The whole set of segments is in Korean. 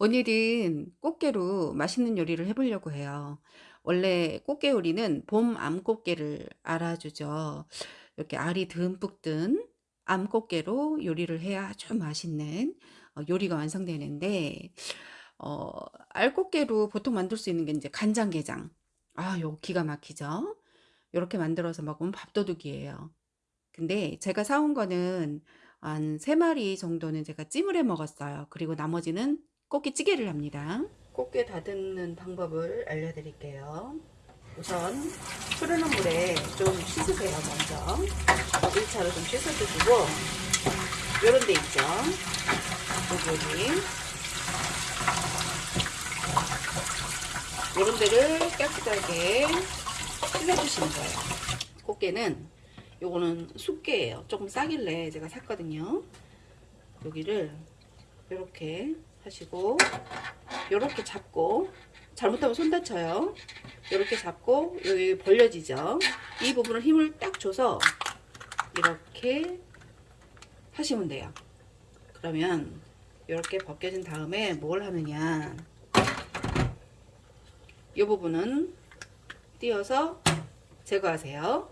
오늘은 꽃게로 맛있는 요리를 해보려고 해요. 원래 꽃게 요리는 봄 암꽃게를 알아주죠. 이렇게 알이 듬뿍 든 암꽃게로 요리를 해야 아주 맛있는 어, 요리가 완성되는데 어, 알꽃게로 보통 만들 수 있는 게 이제 간장게장. 아, 요 기가 막히죠. 이렇게 만들어서 먹으면 밥도둑이에요. 근데 제가 사온 거는 한세 마리 정도는 제가 찜을 해 먹었어요. 그리고 나머지는 꽃게찌개를 합니다. 꽃게 다듬는 방법을 알려드릴게요. 우선 흐르는 물에 좀 씻으세요 먼저. 1차로 좀 씻어주시고 요런 데 있죠? 여기. 요런 데를 깨끗하게 씻어주시는 거예요. 꽃게는 요거는 숙게예요. 조금 싸길래 제가 샀거든요. 여기를 이렇게 하시고 이렇게 잡고 잘못하면 손 다쳐요. 이렇게 잡고 여기 벌려지죠. 이 부분을 힘을 딱 줘서 이렇게 하시면 돼요. 그러면 이렇게 벗겨진 다음에 뭘 하느냐. 이 부분은 띄어서 제거하세요.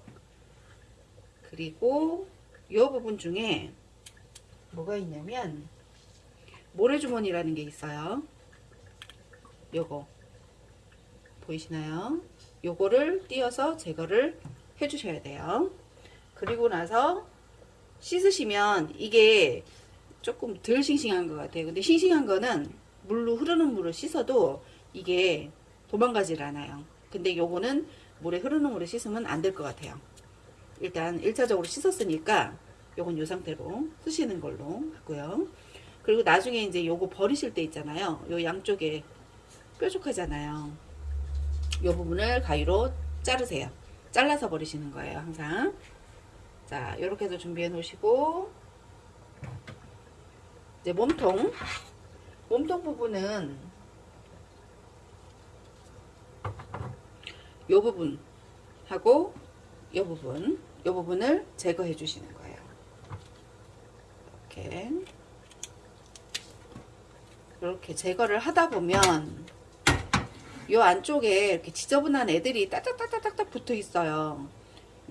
그리고 이 부분 중에 뭐가 있냐면 모래주머니라는 게 있어요. 요거 보이시나요? 요거를 띄어서 제거를 해 주셔야 돼요. 그리고 나서 씻으시면 이게 조금 덜 싱싱한 것 같아요. 근데 싱싱한 거는 물로 흐르는 물을 씻어도 이게 도망가질 않아요. 근데 요거는 물에 흐르는 물에 씻으면 안 될 것 같아요. 일단 1차적으로 씻었으니까 요건 요 상태로 쓰시는 걸로 하고요. 그리고 나중에 이제 요거 버리실 때 있잖아요. 요 양쪽에 뾰족하잖아요. 요 부분을 가위로 자르세요. 잘라서 버리시는 거예요. 항상. 자, 이렇게 해서 준비해 놓으시고 이제 몸통 몸통 부분은 요 부분 하고 요 부분 요 부분을 제거해 주시는 거예요. 이렇게 이렇게 제거를 하다 보면 요 안쪽에 이렇게 지저분한 애들이 따닥따닥따닥 붙어 있어요.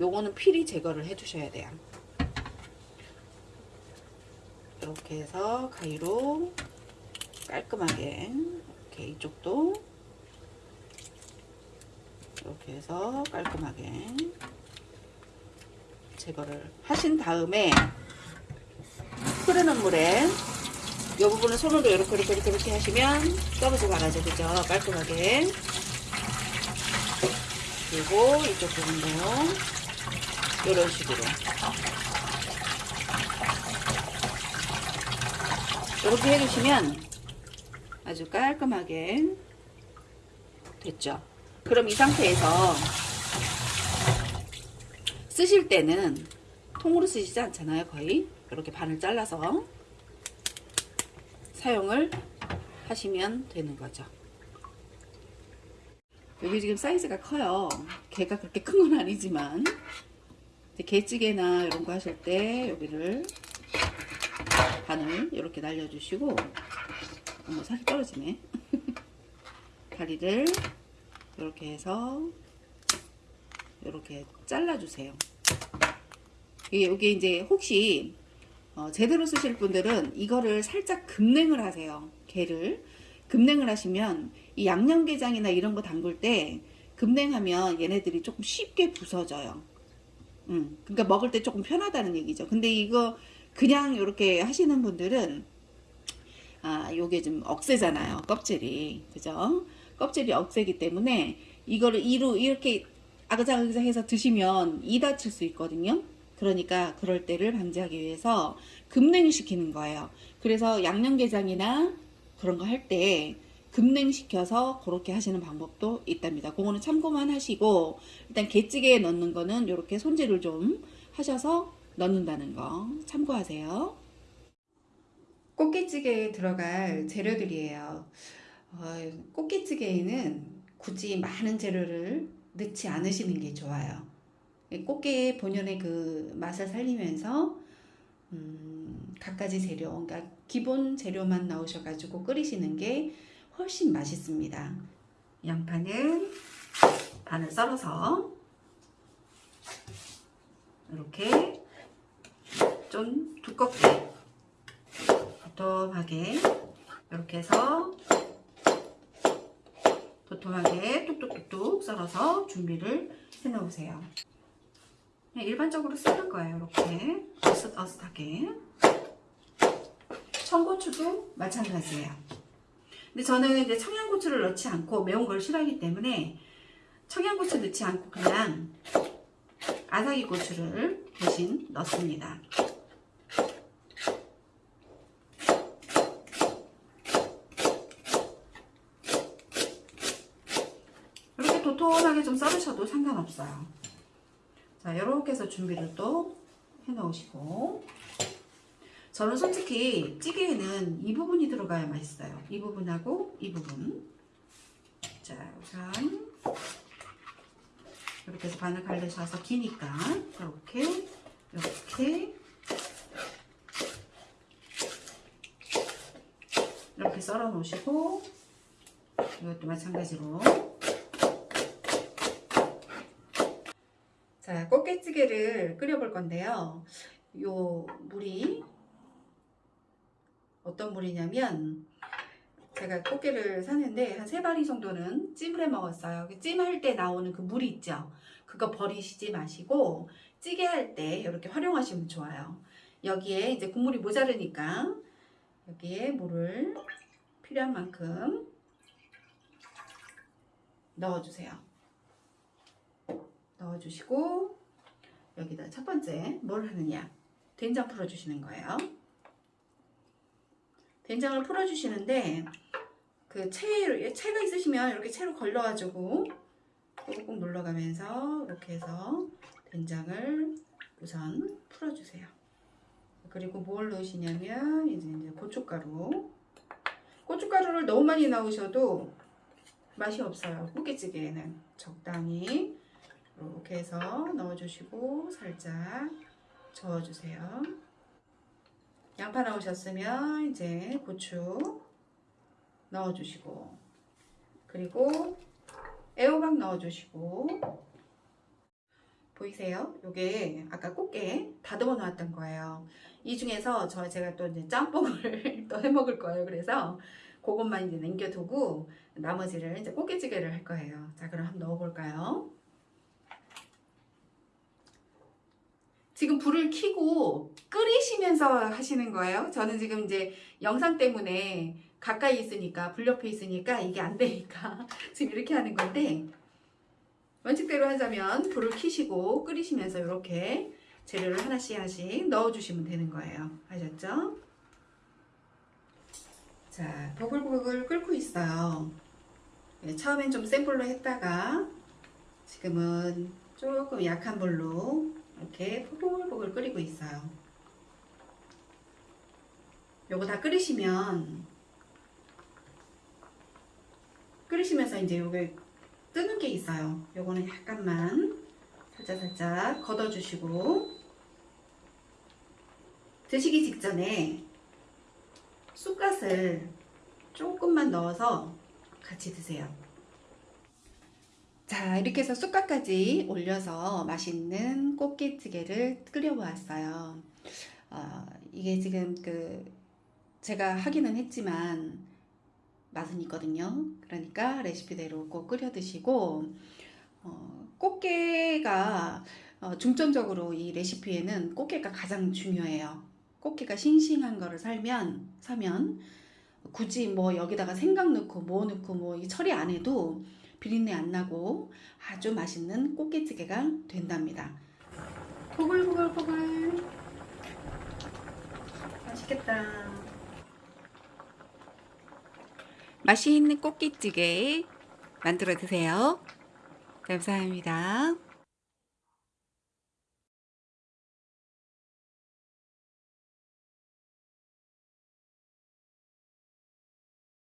요거는 필히 제거를 해 주셔야 돼요. 이렇게 해서 가위로 깔끔하게 이렇게 이쪽도 이렇게 해서 깔끔하게 제거를 하신 다음에 흐르는 물에 이 부분은 손으로 이렇게 이렇게 이렇게, 이렇게 하시면 떨어져 나가죠 그죠? 깔끔하게. 그리고 이쪽 부분도 이런 식으로. 이렇게 해주시면 아주 깔끔하게 됐죠? 그럼 이 상태에서 쓰실 때는 통으로 쓰시지 않잖아요 거의. 이렇게 반을 잘라서 사용을 하시면 되는 거죠. 여기 지금 사이즈가 커요. 개가 그렇게 큰 건 아니지만 게찌개나 이런 거 하실 때 여기를 반을 이렇게 날려주시고 어머 살이 떨어지네. 다리를 이렇게 해서 이렇게 잘라주세요. 이게 이제 혹시 어, 제대로 쓰실 분들은 이거를 살짝 급냉을 하세요. 게를. 급냉을 하시면 이 양념게장이나 이런 거 담글 때 급냉하면 얘네들이 조금 쉽게 부서져요. 음, 그러니까 먹을 때 조금 편하다는 얘기죠. 근데 이거 그냥 이렇게 하시는 분들은 아, 요게 좀 억세잖아요. 껍질이. 그죠? 껍질이 억세기 때문에 이거를 이로 이렇게 아그작아그작 해서 드시면 이 다칠 수 있거든요. 그러니까 그럴 때를 방지하기 위해서 급냉시키는 거예요. 그래서 양념게장이나 그런 거 할 때 급냉시켜서 그렇게 하시는 방법도 있답니다. 그거는 참고만 하시고 일단 게찌개에 넣는 거는 이렇게 손질을 좀 하셔서 넣는다는 거 참고하세요. 꽃게찌개에 들어갈 재료들이에요. 어, 꽃게찌개에는 굳이 많은 재료를 넣지 않으시는 게 좋아요. 꽃게 본연의 그 맛을 살리면서 음, 갖가지 재료, 그러니까 기본 재료만 넣으셔가지고 끓이시는 게 훨씬 맛있습니다. 양파는 반을 썰어서 이렇게 좀 두껍게 도톰하게 이렇게 해서 도톰하게 뚝뚝뚝뚝 썰어서 준비를 해 놓으세요. 일반적으로 썰을 거예요. 이렇게 어슷어슷하게. 청고추도 마찬가지예요. 근데 저는 이제 청양고추를 넣지 않고 매운 걸 싫어하기 때문에 청양고추 넣지 않고 그냥 아삭이 고추를 대신 넣습니다. 이렇게 도톰하게 좀 썰으셔도 상관없어요. 자, 이렇게 해서 준비를 또 해놓으시고. 저는 솔직히 찌개에는 이 부분이 들어가야 맛있어요. 이 부분하고 이 부분. 자, 우선 이렇게 해서 반을 갈르셔서 기니까 이렇게 이렇게. 이렇게 썰어 놓으시고 이것도 마찬가지로 자 꽃게찌개를 끓여 볼 건데요 요 물이 어떤 물이냐면 제가 꽃게를 샀는데 한 세 마리 정도는 찜을 해 먹었어요. 그 찜할 때 나오는 그 물이 있죠. 그거 버리시지 마시고 찌개 할 때 이렇게 활용하시면 좋아요. 여기에 이제 국물이 모자르니까 여기에 물을 필요한 만큼 넣어주세요. 넣어주시고 여기다 첫 번째 뭘 하느냐 된장 풀어주시는 거예요. 된장을 풀어주시는데 그 채, 채가 있으시면 이렇게 채로 걸러가지고 꾹꾹 눌러가면서 이렇게 해서 된장을 우선 풀어주세요. 그리고 뭘 넣으시냐면 이제, 이제 고춧가루 고춧가루를 너무 많이 넣으셔도 맛이 없어요. 꽃게찌개에는 적당히 이렇게 해서 넣어주시고 살짝 저어주세요. 양파 넣으셨으면 이제 고추 넣어주시고 그리고 애호박 넣어주시고 보이세요? 요게 아까 꽃게 다듬어 놨던 거예요. 이 중에서 저 제가 또 이제 짬뽕을 또 해 먹을 거예요. 그래서 그것만 이제 남겨두고 나머지를 이제 꽃게찌개를 할 거예요. 자 그럼 한번 넣어볼까요? 지금 불을 켜고 끓이시면서 하시는 거예요. 저는 지금 이제 영상 때문에 가까이 있으니까 불 옆에 있으니까 이게 안 되니까 지금 이렇게 하는 건데 원칙대로 하자면 불을 켜시고 끓이시면서 이렇게 재료를 하나씩 하나씩 넣어주시면 되는 거예요. 아셨죠? 자, 보글보글 끓고 있어요. 네, 처음엔 좀 센 불로 했다가 지금은 조금 약한 불로 이렇게 보글보글 끓이고 있어요. 요거 다 끓이시면 끓이시면서 이제 요게 뜨는 게 있어요. 요거는 약간만 살짝 살짝 걷어주시고 드시기 직전에 쑥갓을 조금만 넣어서 같이 드세요. 자 이렇게 해서 쑥갓까지 올려서 맛있는 꽃게찌개를 끓여보았어요. 어, 이게 지금 그 제가 하기는 했지만 맛은 있거든요. 그러니까 레시피대로 꼭 끓여 드시고 어, 꽃게가 어, 중점적으로 이 레시피에는 꽃게가 가장 중요해요. 꽃게가 싱싱한 거를 살면 사면 굳이 뭐 여기다가 생강 넣고 뭐 넣고 뭐 이 처리 안 해도 비린내 안 나고 아주 맛있는 꽃게찌개가 된답니다. 보글보글보글 맛있겠다. 맛있는 꽃게찌개 만들어 드세요. 감사합니다.